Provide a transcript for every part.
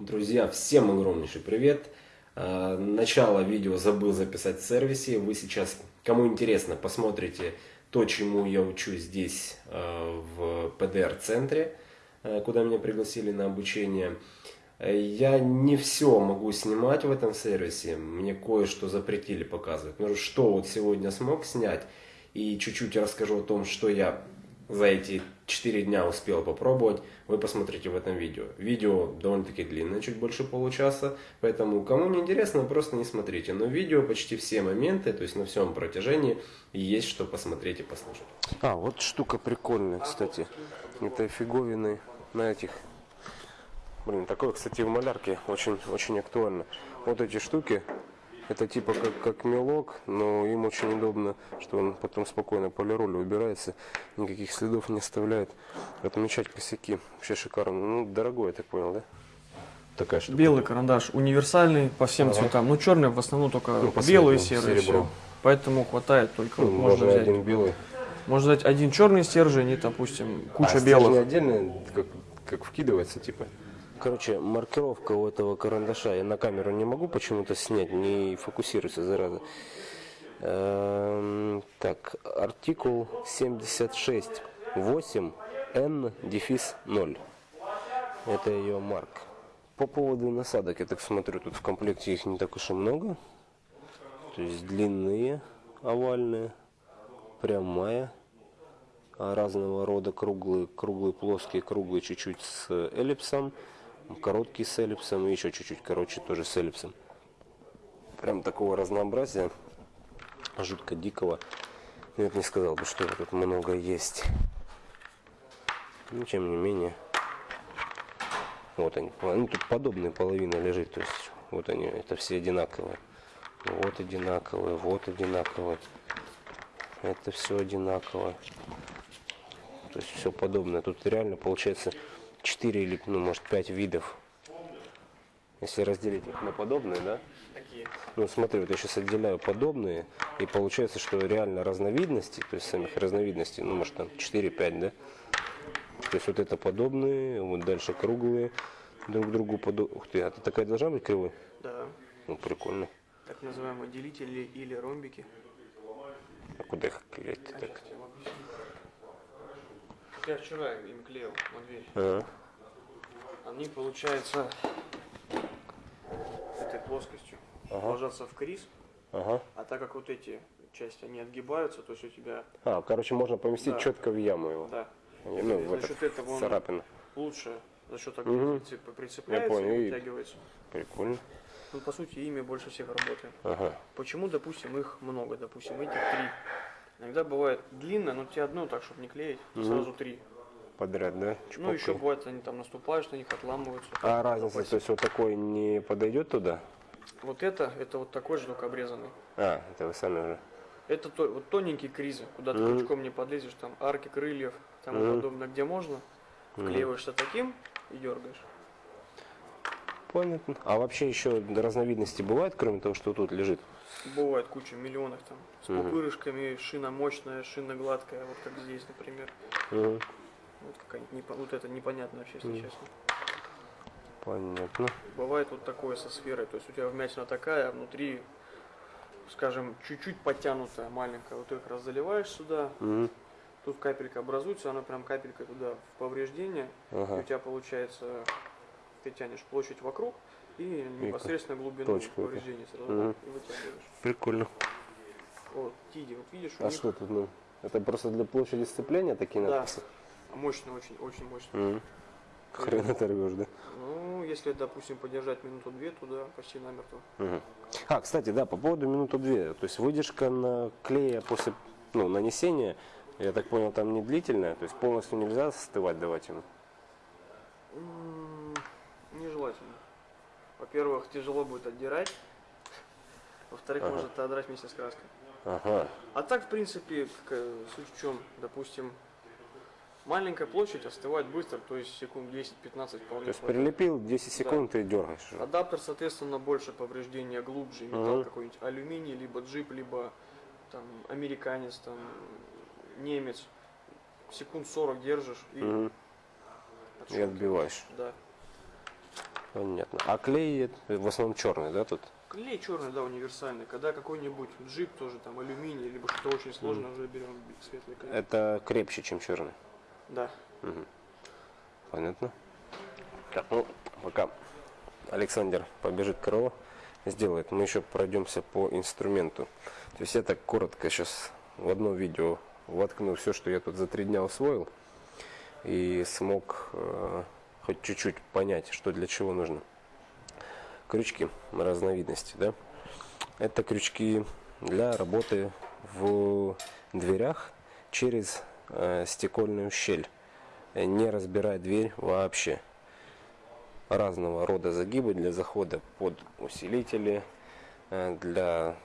Друзья, всем огромнейший привет! А, Начало видео забыл записать в сервисе. Вы сейчас, кому интересно, посмотрите то, чему я учу здесь а, в ПДР-центре, а, куда меня пригласили на обучение. Я не все могу снимать в этом сервисе, мне кое-что запретили показывать. Но что вот сегодня смог снять и чуть-чуть расскажу о том, что я за эти 4 дня успел попробовать, вы посмотрите в этом видео. Видео довольно-таки длинное, чуть больше получаса, поэтому кому не интересно, просто не смотрите. Но видео почти все моменты, то есть на всем протяжении, есть что посмотреть и послушать. А, вот штука прикольная, кстати. Это фиговины на этих. Блин, такое, кстати, в малярке очень, очень актуально. Вот эти штуки, это типа как, как мелок, но им очень удобно, что он потом спокойно полиролью убирается, никаких следов не оставляет. Отмечать косяки. Вообще шикарно. Ну, дорогой, я так понял, да? Такая штука. Белый карандаш универсальный по всем Ага. цветам. Ну, черный в основном только Ну, белый и серый. серебро. всё. Поэтому хватает только Ну, можно можно взять. один белый. Можно взять один черный стержень и, допустим, куча а белых. отдельно, как, как вкидывается, типа. Короче, маркировка у этого карандаша я на камеру не могу почему-то снять, не фокусируется, зараза. Эм, так, артикул 76 8 N дефис 0. Это ее марк. По поводу насадок, я так смотрю, тут в комплекте их не так уж и много. То есть длинные, овальные, прямая, а, разного рода круглые, круглые, плоские, круглые чуть-чуть с эллипсом, короткие с эллипсом и еще чуть-чуть короче тоже с эллипсом. Прям такого разнообразия, жутко дикого. Я бы не сказал бы, что тут много есть. Но тем не менее. Вот они. Они тут подобные половина лежит. То есть вот они, это все одинаковые. Вот одинаковые, вот одинаковые. Это все одинаковое. То есть все подобное. Тут реально получается 4 или, ну, может, 5 видов. Если разделить их на подобные, да? Ну, смотри, вот я сейчас отделяю подобные, и получается, что реально разновидности, то есть самих разновидностей, ну, может, там 4-5, да? То есть вот это подобные, вот дальше круглые, друг другу подобные. Ух ты, а это такая должна быть кривой? Да, Ну, прикольно. так называемые делители или ромбики. А куда их клеить так? Я вчера им клеил на дверь. Ага. Они, получается, этой плоскостью ложатся в криз, Ага. а так как вот эти части, они отгибаются, то есть у тебя, А, короче, можно поместить Да. четко в яму его. да, Ну, И в за этот, счет этого он- царапина. лучше за счет того, прицеп- прицепляется понял, и вытягивается. Прикольно. Ну, по сути, ими больше всех работает. Ага. Почему, допустим, их много, допустим, этих три. Иногда бывает длинно, но тебе одно так, чтобы не клеить, сразу три. Подряд, да? Ну, Чпокай. еще бывает, они там наступаешь на них, отламываются. А разница, то есть вот такой не подойдет туда? Вот это, это вот такой же, только обрезанный. А, это вы сами уже. Это то, вот тоненькие кризы, куда ты Мгм. крючком не подлезешь, там арки крыльев, тому Мгм. подобное, где можно, вклеиваешься таким и дергаешь. Понятно. А вообще еще разновидности бывают, кроме того, что тут лежит? Бывает куча миллионов там, с пупырышками, шина мощная, шина гладкая, вот как здесь, например. Мгм. Вот, какая-нибудь непо- вот это непонятно вообще, если честно. Понятно. Бывает вот такое со сферой, то есть у тебя вмятина такая, а внутри, скажем, чуть-чуть подтянутая, маленькая, вот ты их раз заливаешь сюда, Мгм. тут капелька образуется, она прям капелька туда в повреждение, и у Ага. тебя получается, ты тянешь площадь вокруг и непосредственно глубину точку это. повреждения сразу Мгм. и вытягиваешь. Прикольно. Вот, тиди, вот видишь, А них что тут, ну? Это просто для площади сцепления такие Да. надписи? Мощно, очень, очень мощно. Мгм. Хрен оторвешь, да? Ну, если, допустим, подержать минуту-две, туда почти намертво. Мгм. А, кстати, да, по поводу минуту две. То есть выдержка на клея после ну, нанесения, я так понял, там не длительная, то есть полностью нельзя остывать давать ему. Нежелательно. Во-первых, тяжело будет отдирать. Во-вторых, может отодрать вместе с краской. Ага. А так, в принципе, суть в чем, допустим, маленькая площадь остывает быстро, то есть секунд 10-15 То вполне есть хватит. прилепил 10 секунд и дергаешь. уже. Адаптер, соответственно, больше повреждения, глубже, металл Мгм. какой-нибудь, алюминий, либо джип, либо там американец, там немец. Секунд 40 держишь и Мгм. И отбиваешь. Да. Понятно. А клей в основном черный, да, тут? Клей черный, да, универсальный. Когда какой-нибудь джип тоже там алюминий, либо что-то очень сложное, уже берем светлый клей. Это крепче, чем черный. Да. Понятно. Так, ну, пока Александр побежит крыло, сделает, мы еще пройдемся по инструменту. То есть я так коротко сейчас в одно видео воткну все, что я тут за три дня усвоил, и смог э, хоть чуть-чуть понять, что для чего нужно. Крючки разновидности, да? Это крючки для работы в дверях через э, стекольную щель, э, не разбирая дверь вообще. Разного рода загибы для захода под усилители, э, для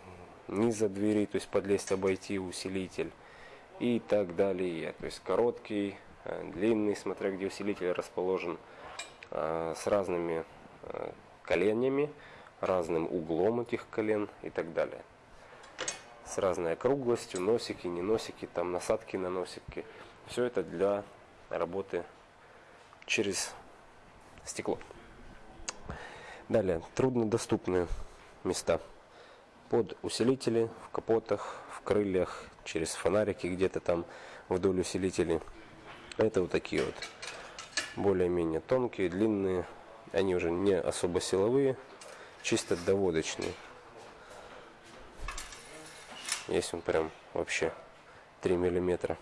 низа двери, то есть подлезть, обойти усилитель и так далее. То есть короткий, э, длинный, смотря где усилитель расположен, с разными коленями, разным углом этих колен и так далее. С разной округлостью, носики, не носики, там насадки на носики. Все это для работы через стекло. Далее, труднодоступные места. Под усилители, в капотах, в крыльях, через фонарики где-то там вдоль усилителей. Это вот такие вот более-менее тонкие, длинные. Они уже не особо силовые, чисто доводочные. Есть он прям вообще 3 миллиметра.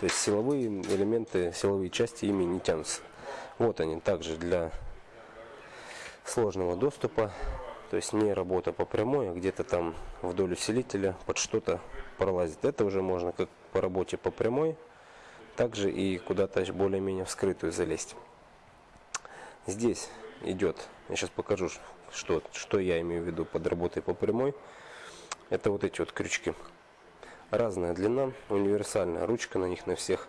То есть силовые элементы, силовые части ими не тянутся. Вот они также для сложного доступа. То есть не работа по прямой, а где-то там вдоль усилителя под что-то пролазит. Это уже можно как по работе по прямой, также и куда-то более-менее вскрытую залезть. Здесь идет, я сейчас покажу, что, что я имею в виду под работой по прямой. Это вот эти вот крючки. Разная длина, универсальная ручка на них на всех.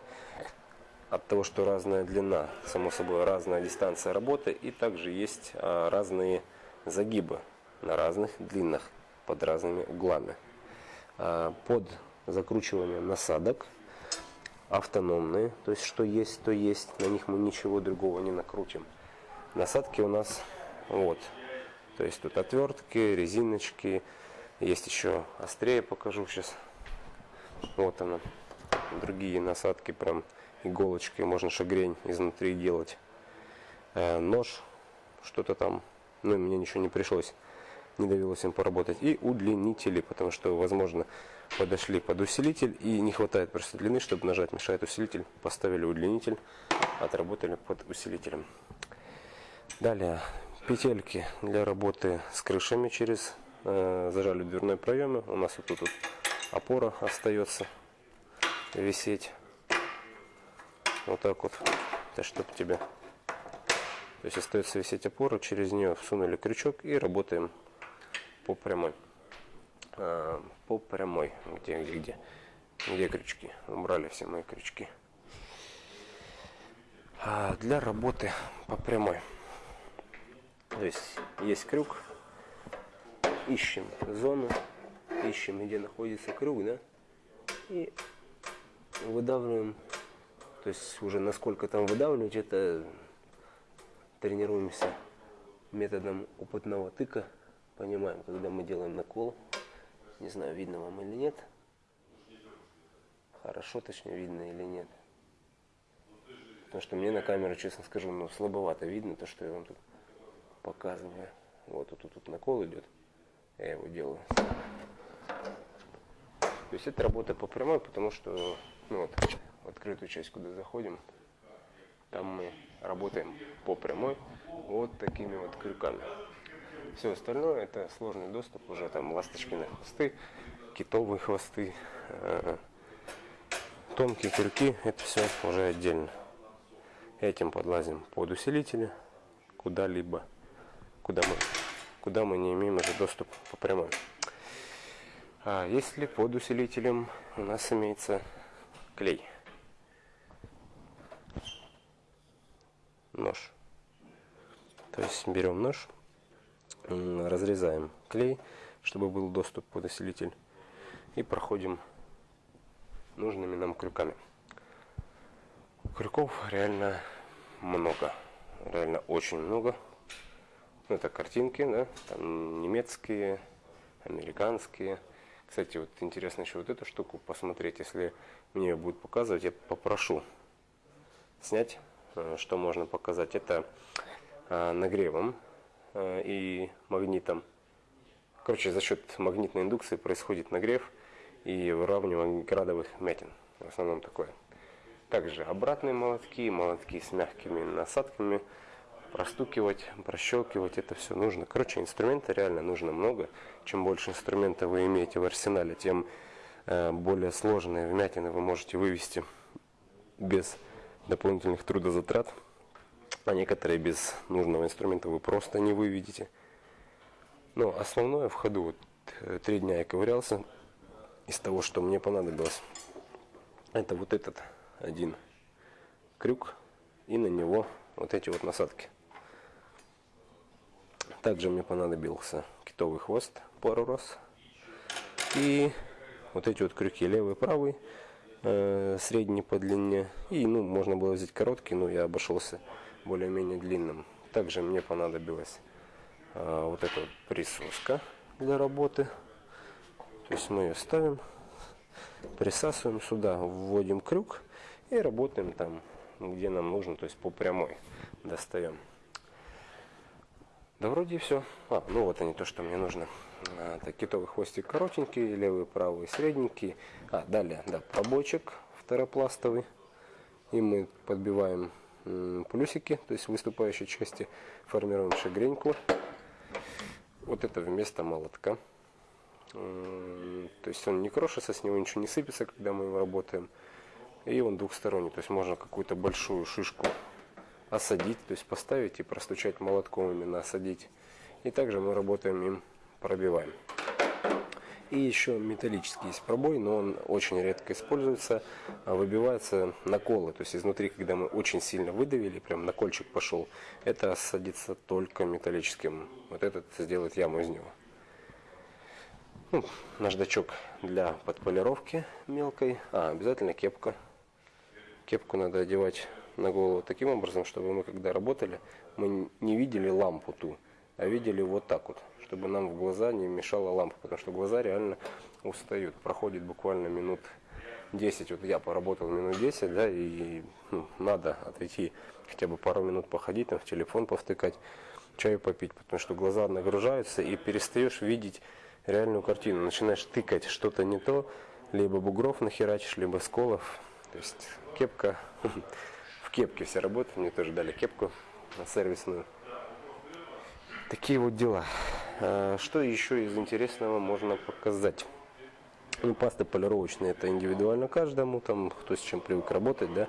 От того, что разная длина, само собой разная дистанция работы, и также есть а, разные загибы на разных длинах под разными углами. А, под закручивание насадок автономные, то есть что есть, то есть, на них мы ничего другого не накрутим. Насадки у нас вот, то есть тут отвертки, резиночки, есть еще острее, покажу сейчас. Вот она, другие насадки, прям иголочкой, можно шагрень изнутри делать. Э, нож, что-то там, ну мне ничего не пришлось, не довелось им поработать. И удлинители, потому что, возможно, подошли под усилитель и не хватает просто длины, чтобы нажать, мешает усилитель. Поставили удлинитель, отработали под усилителем. Далее, петельки для работы с крышами через зажали дверной проемы. У нас вот тут вот опора остается висеть. Вот так вот. Это чтобы тебе... То есть остается висеть опора, через нее всунули крючок и работаем по прямой. А, по прямой. Где, где, где? Где крючки? Убрали все мои крючки. А для работы по прямой. То есть есть крюк. Ищем зону. Ищем, где находится круг, да? И выдавливаем то есть уже насколько там выдавливать, это тренируемся методом опытного тыка. Понимаем, когда мы делаем накол. Не знаю, видно вам или нет. Хорошо, точнее, видно или нет. Потому что мне на камеру, честно скажу, ну, слабовато видно то, что я вам тут показываю. Вот тут, тут, накол идет. Я его делаю. То есть это работа по прямой, потому что ну, вот, в открытую часть, куда заходим, там мы работаем по прямой вот такими вот крюками. Все остальное это сложный доступ, уже там ласточкины хвосты, китовые хвосты, тонкие крюки, это все уже отдельно. Этим подлазим под усилители куда-либо, куда мы, куда мы не имеем уже доступ по прямой. А если под усилителем у нас имеется клей. нож. То есть берем нож, разрезаем клей, чтобы был доступ под усилитель, и проходим нужными нам крюками. Крюков реально много. реально очень много. Ну, это картинки, да, там немецкие, американские. Кстати, вот интересно еще вот эту штуку посмотреть, если мне ее будут показывать, я попрошу снять, э, что можно показать. Это э, нагревом э, и магнитом. Короче, за счет магнитной индукции происходит нагрев и выравнивание градовых мятин. В основном такое. Также обратные молотки, молотки с мягкими насадками, простукивать, прощелкивать, это все нужно. Короче, инструмента реально нужно много. Чем больше инструмента вы имеете в арсенале, тем э, более сложные вмятины вы можете вывести без дополнительных трудозатрат. А некоторые без нужного инструмента вы просто не выведете. Но основное в ходу, вот э, три дня я ковырялся, из того, что мне понадобилось, это вот этот один крюк и на него вот эти вот насадки. Также мне понадобился китовый хвост пару раз. И вот эти вот крюки левый правый, э, средний по длине. И ну, можно было взять короткий, но я обошелся более-менее длинным. Также мне понадобилась э, вот эта вот присоска для работы. То есть мы ее ставим, присасываем сюда, вводим крюк и работаем там, где нам нужно, то есть по прямой достаем. Да вроде и все. А, ну вот они, то, что мне нужно. А, так, китовый хвостик коротенький, левый, правый, средненький. А, далее, да, пробойчик второпластовый. И мы подбиваем плюсики, то есть выступающие части, формируем шагреньку. Вот это вместо молотка. То есть он не крошится, с него ничего не сыпется, когда мы его работаем. И он двухсторонний, то есть можно какую-то большую шишку осадить, то есть поставить и простучать молотком именно осадить. И также мы работаем им, пробиваем. И еще металлический есть пробой, но он очень редко используется. А выбивается наколы, то есть изнутри, когда мы очень сильно выдавили, прям накольчик пошел, это садится только металлическим. Вот этот сделает яму из него. Ну, наждачок для подполировки мелкой. А, обязательно кепка. Кепку надо одевать на голову таким образом, чтобы мы когда работали, мы не видели лампу ту, а видели вот так вот, чтобы нам в глаза не мешала лампа, потому что глаза реально устают. Проходит буквально минут 10, вот я поработал минут 10, да, и ну, надо отойти хотя бы пару минут походить, там в телефон повтыкать, чаю попить, потому что глаза нагружаются и перестаешь видеть реальную картину. Начинаешь тыкать что-то не то, либо бугров нахерачишь, либо сколов. То есть кепка, в кепке вся работа, мне тоже дали кепку сервисную. Такие вот дела. А, что еще из интересного можно показать? Ну, пасты полировочные это индивидуально каждому, там, кто с чем привык работать, да,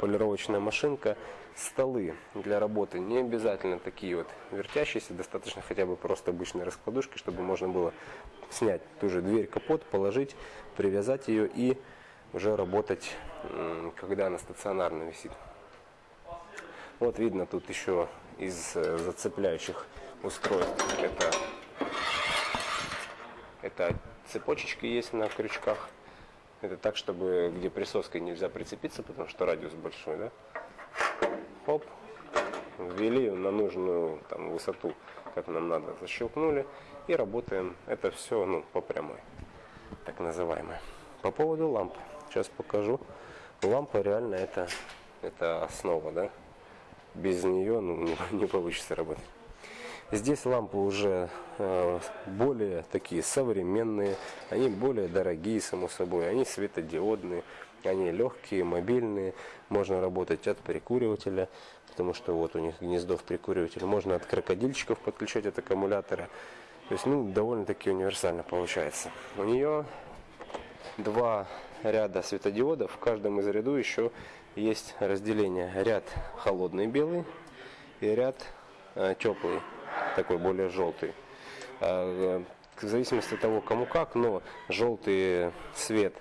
полировочная машинка, столы для работы не обязательно такие вот вертящиеся, достаточно хотя бы просто обычной раскладушки, чтобы можно было снять ту же дверь, капот, положить, привязать ее и уже работать, когда она стационарно висит. Вот видно тут еще из э, зацепляющих устройств это, это цепочечки есть на крючках. Это так, чтобы где присоской нельзя прицепиться, потому что радиус большой, да? Хоп, ввели на нужную там, высоту, как нам надо, защелкнули и работаем. Это все ну, по прямой, так называемое. По поводу ламп, сейчас покажу. Лампа реально это, это основа, да? Без нее ну, не, получится работать. Здесь лампы уже э, более такие современные, они более дорогие, само собой, они светодиодные, они легкие, мобильные, можно работать от прикуривателя, потому что вот у них гнездо в прикуривателе, можно от крокодильчиков подключать от аккумулятора, то есть, ну, довольно-таки универсально получается. У нее два ряда светодиодов, в каждом из ряду еще есть разделение. Ряд холодный белый и ряд э, теплый такой более желтый. А, в зависимости от того, кому как, но желтый свет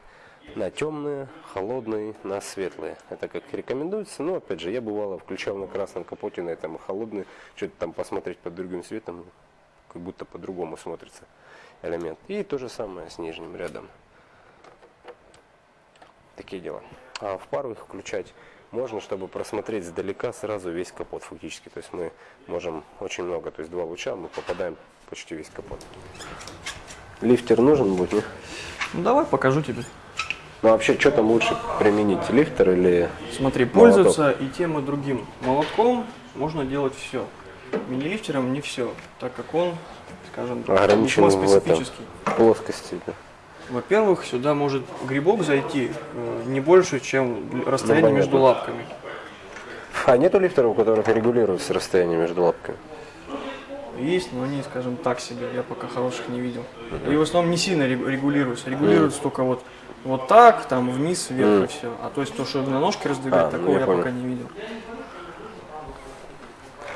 на темные, холодный на светлые. Это как рекомендуется, но опять же, я бывало включал на красном капоте на этом холодный, что-то там посмотреть под другим светом, как будто по-другому смотрится элемент. И то же самое с нижним рядом. Такие дела. А в пару их включать можно, чтобы просмотреть сдалека сразу весь капот фактически. То есть мы можем очень много, то есть два луча, мы попадаем почти весь капот. Лифтер нужен будет, не? Ну давай покажу тебе. Ну вообще, что там лучше применить, лифтер или... Смотри, Молоток. пользоваться и тем, и другим молотком можно делать все. Мини-лифтером не все, так как он, скажем, Ограничен весьма в этом. специфический. плоскости? да? Во-первых, сюда может грибок зайти э, не больше, чем расстояние Ну, между лапками. А нету лифтеров, у которых регулируется расстояние между лапками? Есть, но они, скажем, так себе, я пока хороших не видел. И в основном не сильно регу- регулируются. Регулируются только вот, вот так, там вниз, вверх и все. А то есть то, что на ножки раздвигать, А, ну, такого я я, понял. пока не видел.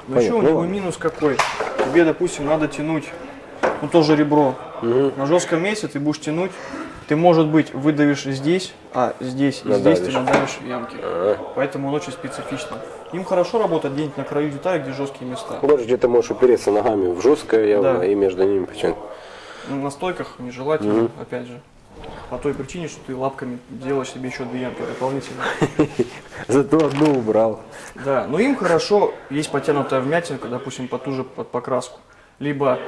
Ну еще у ну него ладно. минус какой? Тебе, допустим, надо тянуть, ну тоже ребро. На жестком месте ты будешь тянуть, ты, может быть, выдавишь здесь, а здесь и здесь ты Надавишь. в ямки. Поэтому он очень специфичный. Им хорошо работать где-нибудь на краю детали, где жесткие места. Больше где-то можешь упереться ногами в жесткое явно Да. и между ними почему Ну, На стойках нежелательно, опять же. По той причине, что ты лапками делаешь себе еще две ямки дополнительно. Зато одну убрал. Да, но им хорошо, есть потянутая вмятинка, допустим, под ту же под покраску. Либо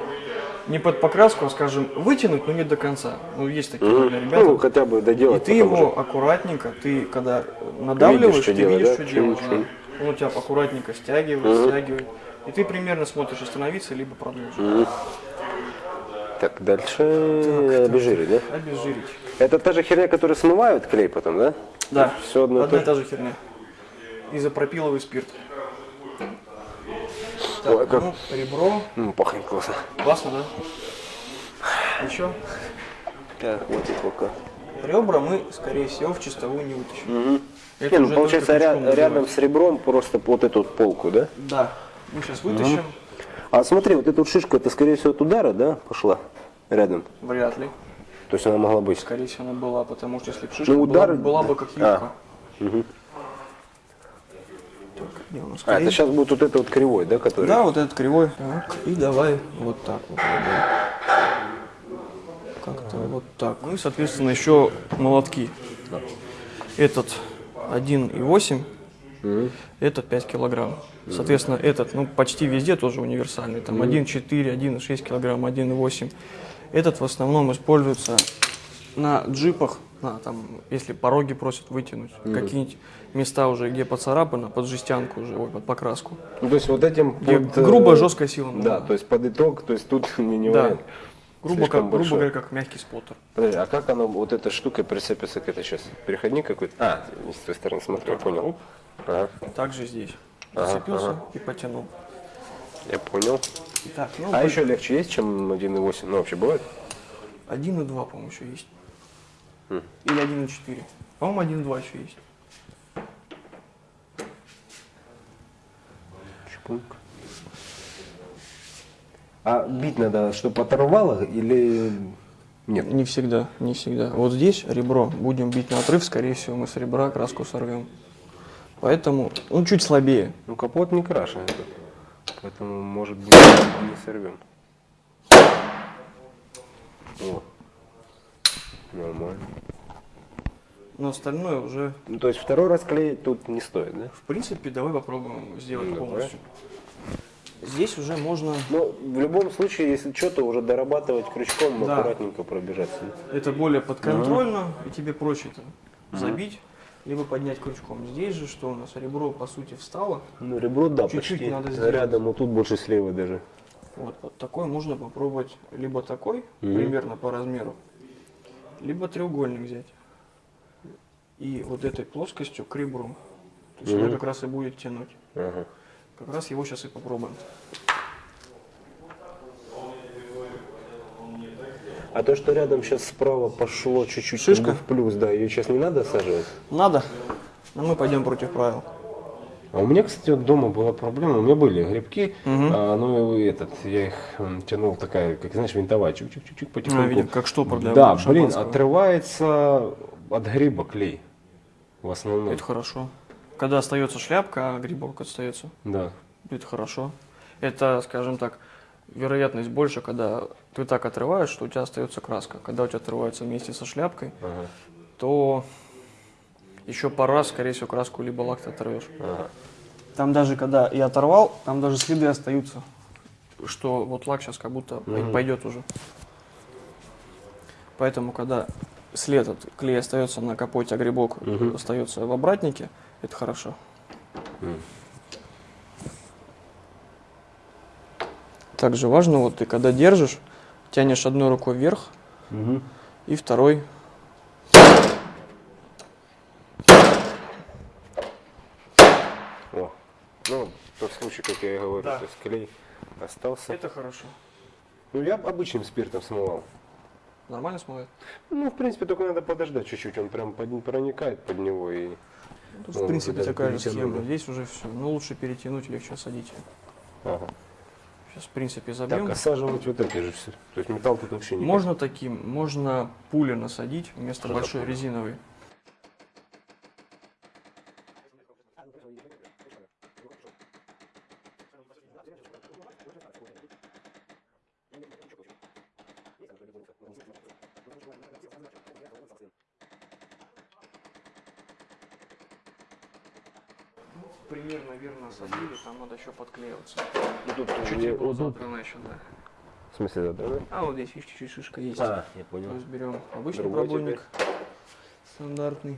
не под покраску, а, скажем, вытянуть, но не до конца. Ну, есть такие для Ну, ребят. хотя бы И доделать. ты потом его уже. аккуратненько, ты когда надавливаешь, что ты делать, видишь, да? что чуть. да. Он у тебя аккуратненько стягивает, стягивает. И ты примерно смотришь, остановиться, либо продолжить. Так, дальше обезжирить, да? Обезжирить. Это та же херня, которая смывают клей потом, да? Да, Все одно и одна и та же херня. Изопропиловый спирт. Так, Ой, как- ну, ребро. Ну, пахнет классно. Классно, да? Еще. Так, вот и пока. Ребра мы, скорее всего, в чистовую не вытащим. Это Не, ну, получается, ря- рядом с ребром просто вот эту вот полку, да? Да. Мы сейчас вытащим. А смотри, вот эта вот шишка, это, скорее всего, от удара, да, пошла рядом? Вряд ли. То есть она могла быть. Скорее всего, она была, потому что если бы шишка Ну, удар- была, была бы как А. юбка. Так, где у нас А, это сейчас будет вот это вот кривой, да, который? Да, вот этот кривой. Так, и давай вот так вот. Как-то вот так. Ну и, соответственно, еще молотки. Этот 1,8, этот 5 килограмм. Соответственно, этот, ну, почти везде тоже универсальный. Там 1,4, 1,6 килограмм, 1,8. Этот в основном используется на джипах, на, там, если пороги просят вытянуть, какие-нибудь места уже, где поцарапано, под жестянку уже, ой, под покраску. Ну, то есть вот этим Где под, э, грубая жесткая сила. Да, то есть под итог, то есть тут не, не Да. вариант. грубо, как, грубо говоря, как мягкий споттер. Подожди, а как оно, вот эта штука прицепится к этой сейчас? Переходник какой-то? А, не с той стороны смотрю, я понял. Оп. Ага, Также здесь. Ага, Зацепился ага. и потянул. я понял. Так, ну, А по- еще легче есть, чем 1.8? Ну, вообще бывает? 1,2, по-моему, еще есть. Хм. Или 1,4. По-моему, 1,2 еще есть. Чпуньк. А бить надо, чтобы оторвало или нет? Не всегда, не всегда. Вот здесь ребро будем бить на отрыв, скорее всего, мы с ребра краску сорвем. Поэтому, ну, чуть слабее. Ну, капот не крашен этот, поэтому, может быть, не сорвем. О, нормально. Но остальное уже, Ну, то есть второй раз клеить тут не стоит, да? в принципе, давай попробуем сделать Ну, давай. полностью. Здесь уже можно, Ну, в любом случае, если что-то уже дорабатывать крючком, Да. аккуратненько пробежаться. это более подконтрольно, и тебе проще это забить, либо поднять крючком. Здесь же что у нас? Ребро, по сути, встало. Ну, ребро, да, Чуть-чуть почти надо сделать. рядом, но тут больше слева даже. Вот, вот такой можно попробовать либо такой, примерно по размеру, либо треугольник взять. И вот этой плоскостью к ребру. То есть она как раз и будет тянуть. Ага. Как раз его сейчас и попробуем. А то, что рядом сейчас справа пошло чуть-чуть в плюс, да, ее сейчас не надо саживать? Надо, но мы пойдем против правил. А у меня, кстати, вот дома была проблема, у меня были грибки, а, ну и этот, я их тянул такая, как знаешь, винтовая, чук-чук-чук потихоньку. А, видим, как штопор для Да, блин, отрывается от гриба клей. В основном. Это хорошо. Когда остается шляпка, а грибок остается, Да. это хорошо. Это, скажем так, вероятность больше, когда ты так отрываешь, что у тебя остается краска. Когда у тебя отрывается вместе со шляпкой, Ага. то Еще пару раз, скорее всего, краску либо лак ты оторвешь. Ага. Там даже, когда я оторвал, там даже следы остаются, что вот лак сейчас как будто Мгм. пойдет уже. Поэтому, когда след от клея остается на капоте, а грибок Мгм. остается в обратнике, это хорошо. М. Также важно, вот ты когда держишь, тянешь одной рукой вверх Мгм. и второй О, ну, тот случай, как я и говорю, Да. то есть клей остался. Это хорошо. Ну, я обычным спиртом смывал. Нормально смывает? Ну, в принципе, только надо подождать чуть-чуть, он прям под- проникает под него и... Тут, Ну, в принципе, такая же схема. Здесь уже все. Ну, лучше перетянуть, легче садить. Ага. Сейчас, в принципе, Так, забьем. осаживать вот эти же все. То есть металл тут вообще не Можно таким, можно пули насадить вместо Что большой пуля? резиновой. Примерно верно садили, там надо еще подклеиваться. Ну, тут Чуть вот тут- задрано еще, да. В смысле, да, да? А вот здесь видишь, чуть-чуть шишка есть. А, я То понял. есть берем обычный Другой пробойник, стандартный.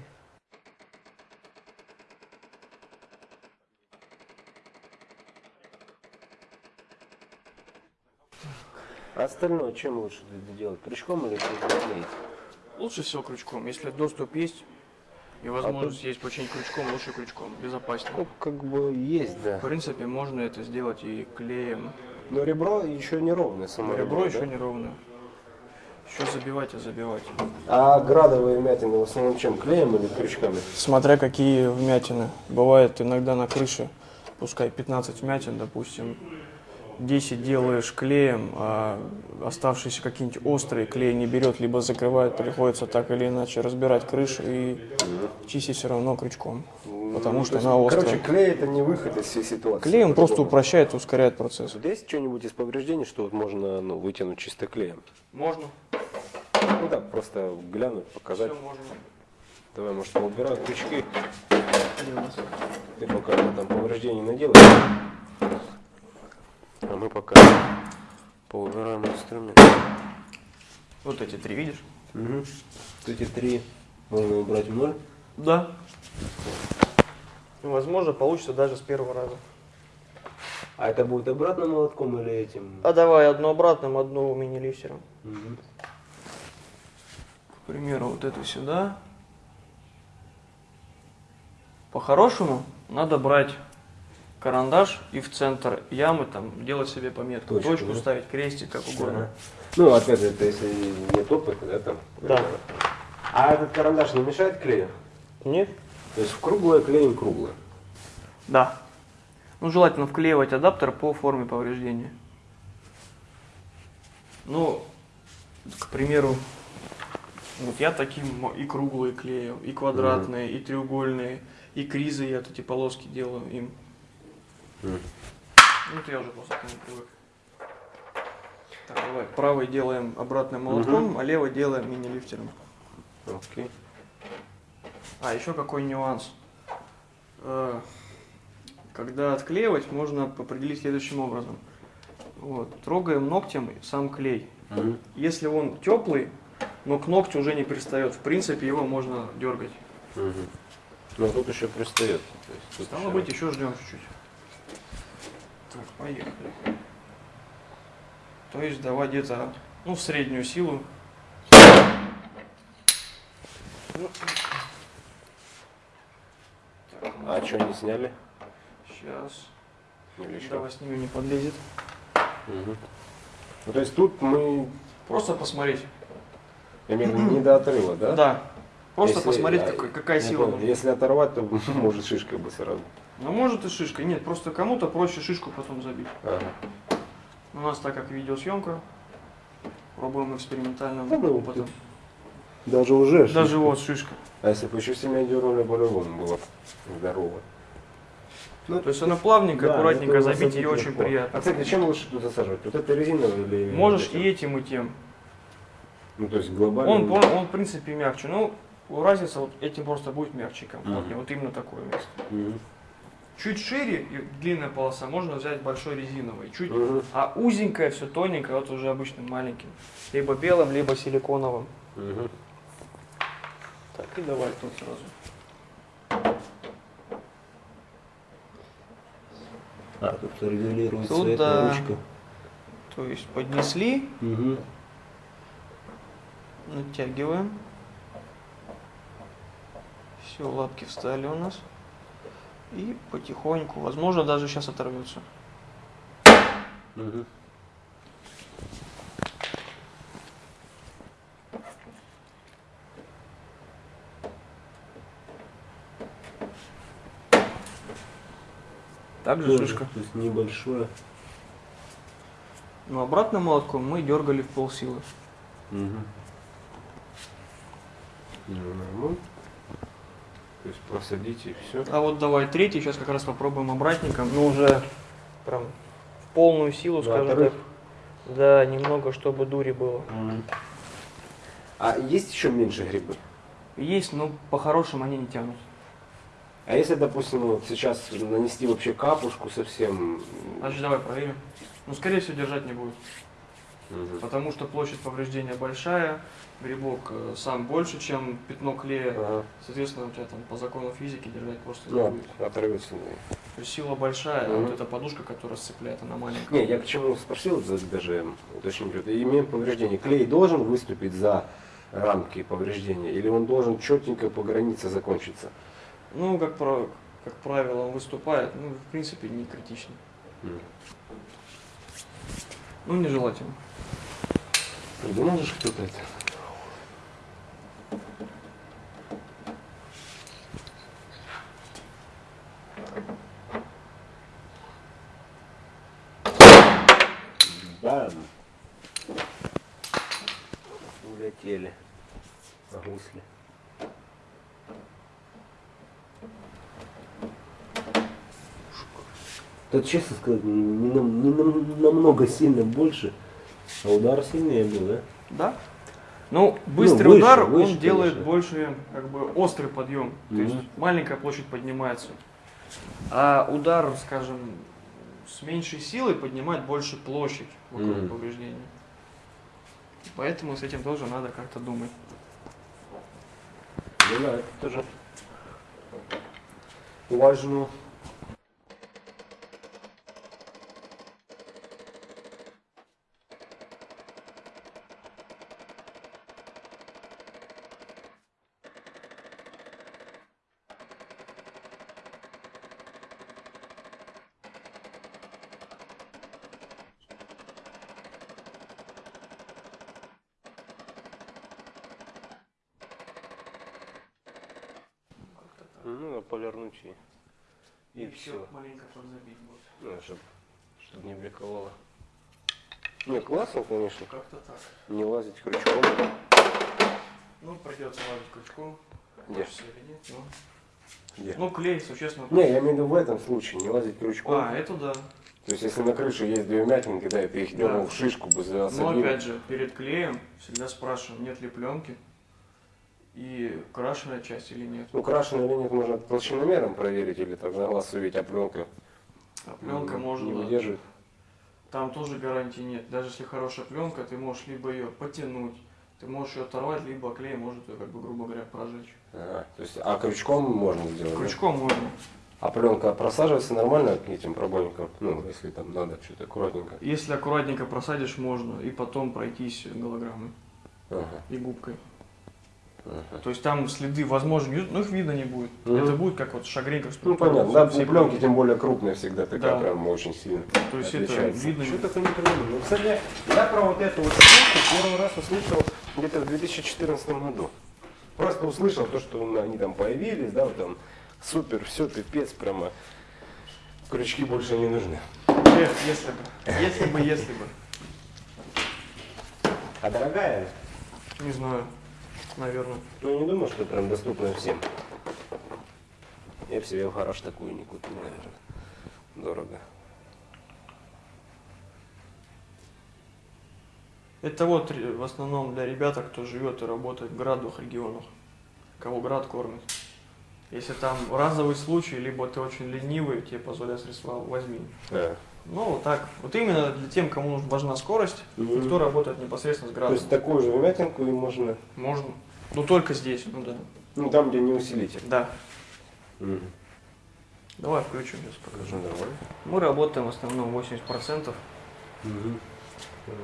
А остальное чем лучше делать? Крючком или клеить? Лучше всего крючком. Если доступ есть и возможность есть починить крючком, лучше крючком, безопаснее. Ну, как бы есть, да. В принципе, можно это сделать и клеем. Но ребро еще не ровное само Ребро еще да? не ровное. Еще забивать и забивать. А градовые вмятины в основном чем? Клеем или крючками? Смотря какие вмятины. Бывает иногда на крыше, пускай 15 вмятин, допустим, 10 делаешь клеем, а оставшиеся какие-нибудь острые клей не берет, либо закрывает, приходится так или иначе разбирать крышу и чистить все равно крючком. Потому Ну, что то есть, она острая. Короче, клей это не выход из всей ситуации. Клей он просто упрощает, ускоряет процесс. Вот есть что-нибудь из повреждений, что вот можно ну, вытянуть чисто клеем? Можно. Ну так, просто глянуть, показать. Все можно. Давай, может, поубираю крючки. Ты пока там повреждений наделаешь. А мы пока поубираем инструмент. Вот эти три, видишь? Угу. Вот эти три можно убрать в ноль. Да. Возможно, получится даже с первого раза. А это будет обратно молотком или этим? А давай одну обратным, одну мини-лифтером. Мгм. К примеру, вот эту сюда. По-хорошему, надо брать карандаш и в центр ямы там делать себе пометку. Точку, Точку, да? ставить, крестик, как угодно. Ну, опять же, это если нет опыта, да, там? Да. А этот карандаш не мешает клею? Нет? То есть в круглое клеим круглое. Да. Ну, желательно вклеивать адаптер по форме повреждения. Ну, к примеру, вот я таким и круглые клею, и квадратные, и треугольные, и кризы я вот эти полоски делаю им. Ну, это я уже просто к нему привык. Так, давай, правый делаем обратным молотком, а левый делаем мини-лифтером. Окей. А, еще какой нюанс. Э, Когда отклеивать, можно определить следующим образом. Вот, трогаем ногтем сам клей. Мгм. Если он теплый, но к ногтю уже не пристает, в принципе его можно дергать. Мгм. Но тут еще пристает. Стало еще- быть, еще ждем чуть-чуть. Так, поехали. То есть давай где-то, ну, в среднюю силу. Ну. А что не сняли? сейчас. Или что? Давай снимем, не подлезет. Мгм. Ну, то есть тут мы, Просто посмотреть. я имею в виду, не до отрыва, да? Да. Просто Если- посмотреть, а, какая я сила понял. нужна. Если оторвать, то может шишкой бы сразу. Ну, может и шишкой. Нет, просто кому-то проще шишку потом забить. Ага. У нас, так как видеосъемка, пробуем экспериментальным Да, ну, опытом. Даже уже Даже вот шишка. А если бы еще семья дернули, по-любому было здорово. То есть она плавненько, Да, аккуратненько забить, ее очень легко. приятно. А, кстати, чем лучше тут засаживать? Вот это резиновый или... Можешь и этим, и тем. Ну, то есть глобально... Он, он, он, в принципе, мягче. Ну, разница вот этим просто будет мягче комфортнее. Мгм. Вот именно такое место. Мгм. Чуть шире и длинная полоса можно взять большой резиновый. Чуть, Мгм. а узенькая, все тоненькое, вот уже обычным маленьким. Либо белым, либо силиконовым. Мгм. Так, и давай тут сразу. А, тут регулируется Тут, эта да. ручка. То есть поднесли, Мгм. натягиваем. Все, лапки встали у нас. И потихоньку, возможно, даже сейчас оторвется. Также Тоже, шишка. То есть небольшое. Но обратным молотком мы дергали в полсилы. Ну, нормально. То есть просадите и все. А вот давай третий, сейчас как раз попробуем обратником. Ну уже прям в полную силу, На скажем отрыв. так. Да, немного, чтобы дури было. А есть еще меньше грибы? Есть, но по-хорошему они не тянут. А если, допустим, вот сейчас нанести вообще капушку совсем? Значит, давай проверим. Ну, скорее всего, держать не будет. Мгм. Потому что площадь повреждения большая, грибок э, сам больше, чем пятно клея. Ага. Соответственно, у тебя там по закону физики держать просто не Ну, будет. То есть сила большая, а Мгм. вот эта подушка, которая сцепляет, она маленькая. Не, я к чему спросил, за- даже уточнить, вот, имеет повреждение. Клей должен выступить за рамки повреждения, или он должен четенько по границе закончиться? Ну, как, про- как правило, он выступает, ну, в принципе, не критично. М. Ну, нежелательно. Придумал же кто-то это? Бам! Улетели. Гусли. Тут, честно сказать, не, не нам- намного сильно больше, а удар сильнее был, да? Да? Ну, быстрый выше, удар, выше, он делает конечно. больше, как бы, острый подъем. То Мгм. есть маленькая площадь поднимается. А удар, скажем, с меньшей силой поднимает больше площадь вокруг Мгм. повреждения. Поэтому с этим тоже надо как-то думать. Ну да, это тоже важно. Ну, надо повернуть и, и все. Подзабить будет. Ну, чтобы чтоб не бликовало. Не, классно, конечно. Как-то так. Не лазить крючком. Ну, придется лазить крючком. Где? Нет, но- Где? Ну, клей, существенно. Не, я имею в виду в этом случае, не лазить крючком. А, это да. То есть, если на крыше есть две вмятинки, да, и ты их дернул Да. в шишку, бы Но засадил. опять же, перед клеем всегда спрашиваем, нет ли пленки и крашеная часть или нет. Ну, крашеный или нет, можно толщиномером проверить или так на глаз увидеть, а пленка А пленка м, можно. не выдерживает. Там тоже гарантии нет. Даже если хорошая пленка, ты можешь либо ее потянуть, ты можешь ее оторвать, либо клей может ее, как бы, грубо говоря, прожечь. Ага, то есть, а крючком можно сделать? да? Крючком можно. А пленка просаживается нормально к этим пробойникам? Ну, если там надо что-то аккуратненько. Если аккуратненько просадишь, можно. И потом пройтись голограммой Ага, и губкой. Ага. То есть там следы, возможно, не- ну их видно не будет. Мгм. Это будет как вот шагрень, как Ну, понятно, да, Все пленки тем более крупная всегда, такая Да. прям очень сильно То есть это отличается. видно. Что такое не придумал? Ну, кстати, я про вот эту вот штуку первый раз услышал где-то в 2014 году. Просто услышал то, что они там появились, да, вот там супер, все, пипец, прямо крючки больше не нужны. Эх, если бы. Если бы, если бы. А дорогая? Не знаю. Наверное. Ну, я не думаю, что прям доступна всем. Я бы себе в гараж такую не купил, наверное. Дорого. Это вот в основном для ребят, кто живет и работает в городах, регионах. кого град кормит. Если там разовый случай, либо ты очень ленивый, тебе позволяют средства, возьми. А, Ну, вот так. Вот именно для тем, кому важна скорость, и кто работает непосредственно с То градом. есть такую же вмятинку и можно, Можно. Ну, только здесь, ну да. ну там, где не усилитель. Да. Мгм. Давай включим, сейчас покажу. Ну, давай. Мы работаем в основном 80%. Мгм.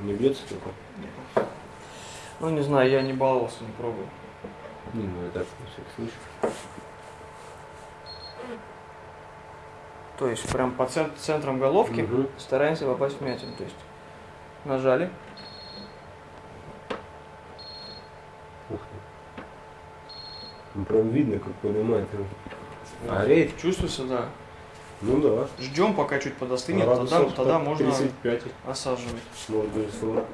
Не бьется только? Ну, не знаю, я не баловался, не пробовал. Не, ну это на всякий случай. То есть прям по цен- центрам головки Мгм. стараемся попасть в мятину. То есть нажали, Ух ты. Ну прям видно, как поднимает. А рейд? чувствуется, да. Ну да. Ждем, пока чуть подостынет, тогда, Градусов тогда так можно 35, осаживать. 40.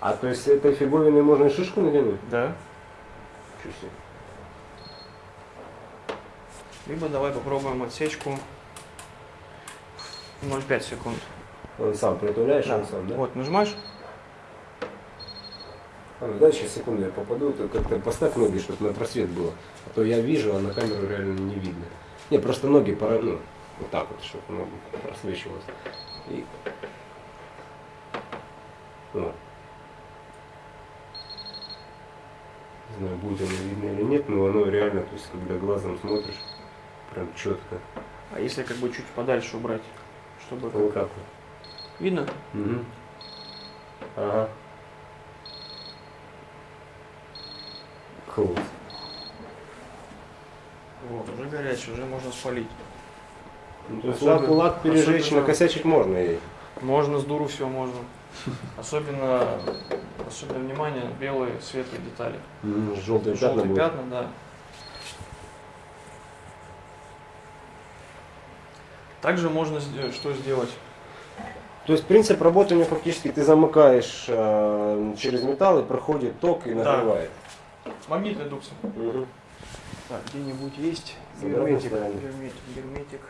А то есть этой фиговиной можно и шишку натянуть? Да. Чуть себе. Либо давай попробуем отсечку в 0,5 секунд. Он сам притуляешь, он сам, да? Вот, нажимаешь? А, ну дай сейчас секунду я попаду, ты как-то поставь ноги, чтобы на просвет было. А то я вижу, а на камеру реально не видно. Не, просто ноги пора, ну, вот так вот, чтобы оно просвечивалось. И... Вот. Не знаю, будет оно видно или нет, но оно реально, то есть, когда глазом смотришь, прям четко. А если как бы чуть подальше убрать, чтобы... Вот так вот. Видно? Мгм. Ага. Класс. Вот, уже горячий, уже можно спалить. Ну, то есть лак, лак пережечь, особенно- накосячить можно ей. Можно с дуру все можно. Особенно, особенно внимание белые светлые детали. Желтые пятна Желтые будут. пятна, да. Также можно сделать, что сделать? То есть принцип работы у него фактически ты замыкаешь э, через металл и проходит ток и Да. Магнитная индукция. Мгм. Так, где-нибудь есть герметик, герметик, герметик.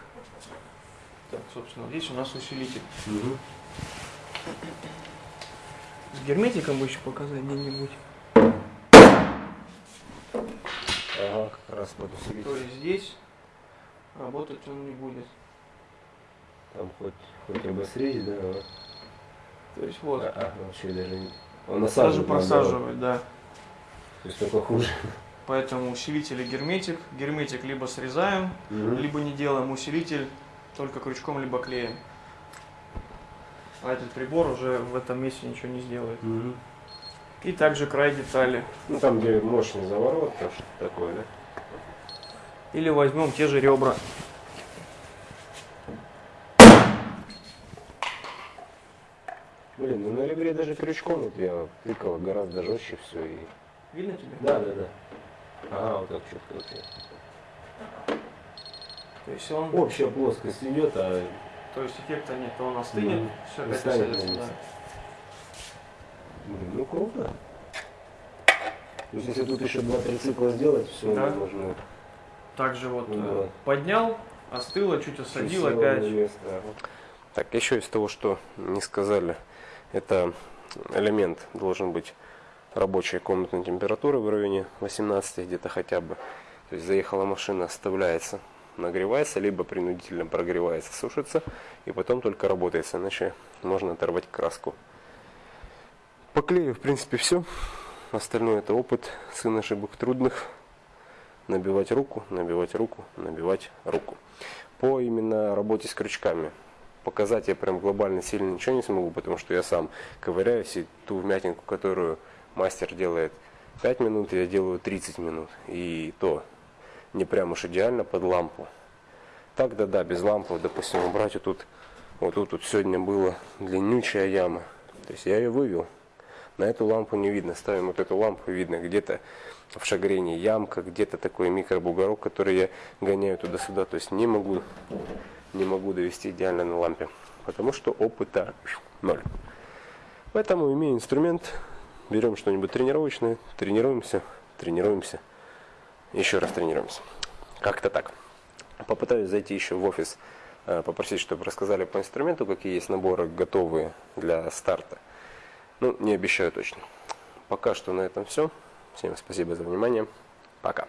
Так, собственно, здесь у нас усилитель. Мгм. С герметиком бы еще показать где-нибудь. Ага, как раз под усилитель. То есть здесь работать он не будет. Там хоть, хоть обосрить, да. вот. То есть вот. А, а, вообще даже не... Он Даже насаживает. наоборот. просаживает, да. То есть только хуже. Поэтому усилитель и герметик. Герметик либо срезаем, Мгм. либо не делаем усилитель только крючком, либо клеем. А этот прибор уже в этом месте ничего не сделает. Мгм. И также край детали. Ну там, где мощный заворот, там что-то такое, да? Или возьмем те же ребра. Блин, ну на ребре даже крючком вот я тыкал гораздо жестче все и. Видно тебе? Да, да, да. Ага, вот так четко. вот. То есть он, Общая плоскость идет, а то есть эффекта нет, он остынет, Мгм. все И опять на да. блин, ну круто. То есть если тут еще два-три цикла сделать, все Да. можно. Также вот Ну э, да. поднял, остыло, чуть осадил чуть опять. место. Так, еще из того, что не сказали, это элемент должен быть рабочей комнатной температуры в районе 18 где-то хотя бы. То есть заехала машина, оставляется, нагревается, либо принудительно прогревается, сушится, и потом только работается, иначе можно оторвать краску. По клею, в принципе, все. Остальное это опыт, сын ошибок трудных. Набивать руку, набивать руку, набивать руку. По именно работе с крючками. Показать я прям глобально сильно ничего не смогу, потому что я сам ковыряюсь, и ту вмятинку, которую мастер делает 5 минут, я делаю 30 минут. И то не прям уж идеально под лампу. Так, да, да, без лампы, допустим, убрать тут, вот тут вот сегодня была длиннючая яма. То есть я ее вывел. На эту лампу не видно. Ставим вот эту лампу, видно где-то в шагрене ямка, где-то такой микробугорок, который я гоняю туда-сюда. То есть не могу, не могу довести идеально на лампе. Потому что опыта ноль. Поэтому, имея инструмент, берем что-нибудь тренировочное, тренируемся, тренируемся, еще раз тренируемся. Как-то так. Попытаюсь зайти еще в офис, э, попросить, чтобы рассказали по инструменту, какие есть наборы готовые для старта. Ну, не обещаю точно. Пока что на этом все. Всем спасибо за внимание. Пока.